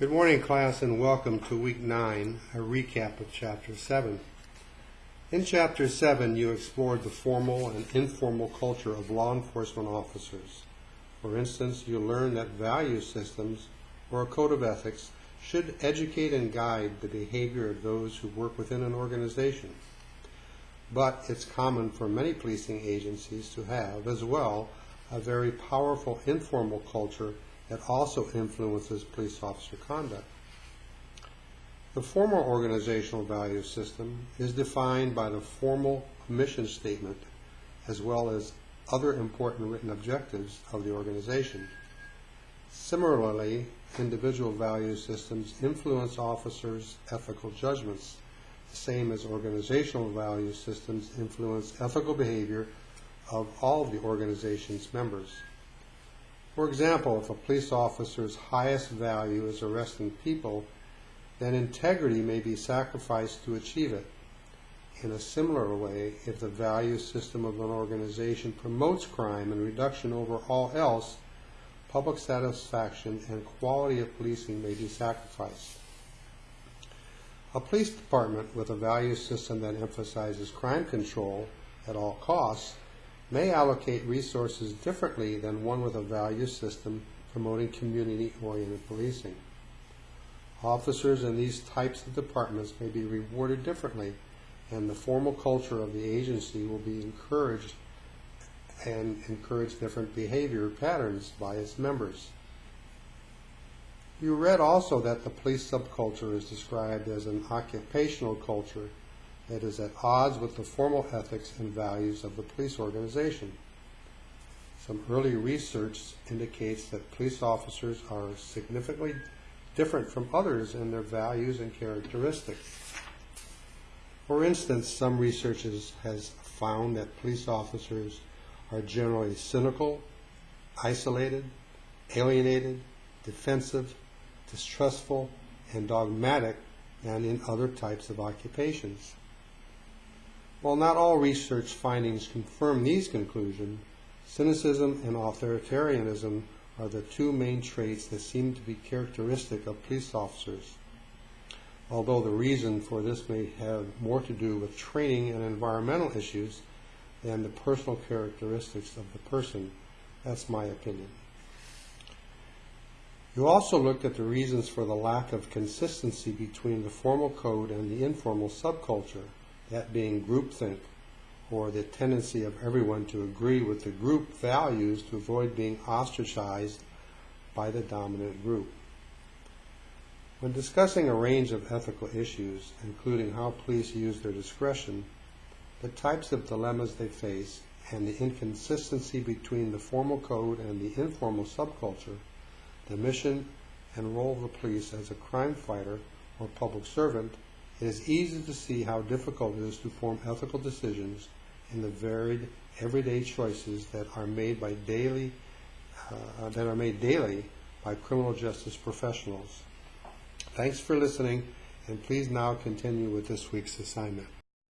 Good morning, class, and welcome to week nine, a recap of chapter seven. In chapter seven, you explored the formal and informal culture of law enforcement officers. For instance, you learned that value systems or a code of ethics should educate and guide the behavior of those who work within an organization. But it's common for many policing agencies to have, as well, a very powerful informal culture that also influences police officer conduct. The formal organizational value system is defined by the formal mission statement as well as other important written objectives of the organization. Similarly, individual value systems influence officers' ethical judgments, the same as organizational value systems influence ethical behavior of all of the organization's members. For example, if a police officer's highest value is arresting people, then integrity may be sacrificed to achieve it. In a similar way, if the value system of an organization promotes crime and reduction over all else, public satisfaction and quality of policing may be sacrificed. A police department with a value system that emphasizes crime control at all costs may allocate resources differently than one with a value system promoting community-oriented policing. Officers in these types of departments may be rewarded differently, and the formal culture of the agency will be encouraged and encourage different behavior patterns by its members. You read also that the police subculture is described as an occupational culture that is at odds with the formal ethics and values of the police organization. Some early research indicates that police officers are significantly different from others in their values and characteristics. For instance, some research has found that police officers are generally cynical, isolated, alienated, defensive, distrustful, and dogmatic than in other types of occupations. While not all research findings confirm these conclusions, cynicism and authoritarianism are the two main traits that seem to be characteristic of police officers. Although the reason for this may have more to do with training and environmental issues than the personal characteristics of the person, that's my opinion. You also looked at the reasons for the lack of consistency between the formal code and the informal subculture that being groupthink, or the tendency of everyone to agree with the group values to avoid being ostracized by the dominant group. When discussing a range of ethical issues, including how police use their discretion, the types of dilemmas they face, and the inconsistency between the formal code and the informal subculture, the mission and role of the police as a crime fighter or public servant it is easy to see how difficult it is to form ethical decisions in the varied everyday choices that are made by daily uh, that are made daily by criminal justice professionals. Thanks for listening, and please now continue with this week's assignment.